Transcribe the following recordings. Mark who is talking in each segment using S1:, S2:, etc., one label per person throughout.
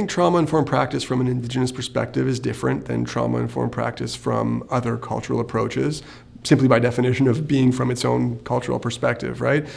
S1: think trauma-informed practice from an Indigenous perspective is different than trauma-informed practice from other cultural approaches, simply by definition of being from its own cultural perspective, right?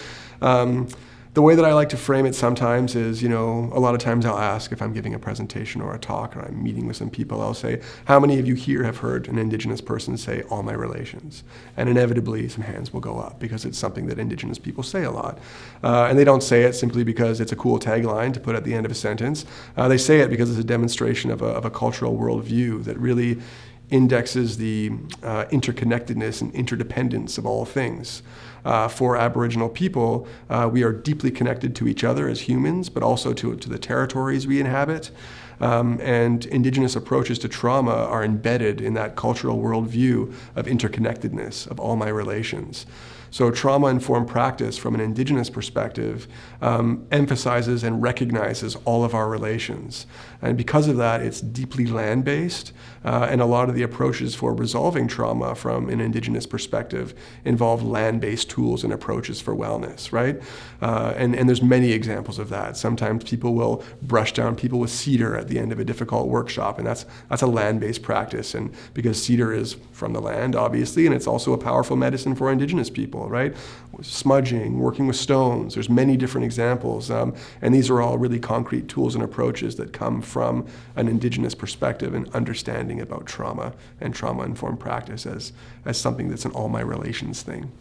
S1: Um, the way that I like to frame it sometimes is, you know, a lot of times I'll ask if I'm giving a presentation or a talk or I'm meeting with some people, I'll say, how many of you here have heard an Indigenous person say all my relations? And inevitably some hands will go up because it's something that Indigenous people say a lot. Uh, and they don't say it simply because it's a cool tagline to put at the end of a sentence. Uh, they say it because it's a demonstration of a, of a cultural worldview that really indexes the uh, interconnectedness and interdependence of all things. Uh, for Aboriginal people, uh, we are deeply connected to each other as humans, but also to, to the territories we inhabit. Um, and indigenous approaches to trauma are embedded in that cultural worldview of interconnectedness of all my relations. So trauma-informed practice from an indigenous perspective um, emphasizes and recognizes all of our relations. And because of that, it's deeply land-based, uh, and a lot of the approaches for resolving trauma from an indigenous perspective involve land-based tools and approaches for wellness, right? Uh, and, and there's many examples of that. Sometimes people will brush down people with cedar at the end of a difficult workshop, and that's, that's a land-based practice. And because cedar is from the land, obviously, and it's also a powerful medicine for indigenous people right? Smudging, working with stones, there's many different examples. Um, and these are all really concrete tools and approaches that come from an indigenous perspective and understanding about trauma and trauma-informed practice as, as something that's an all my relations thing.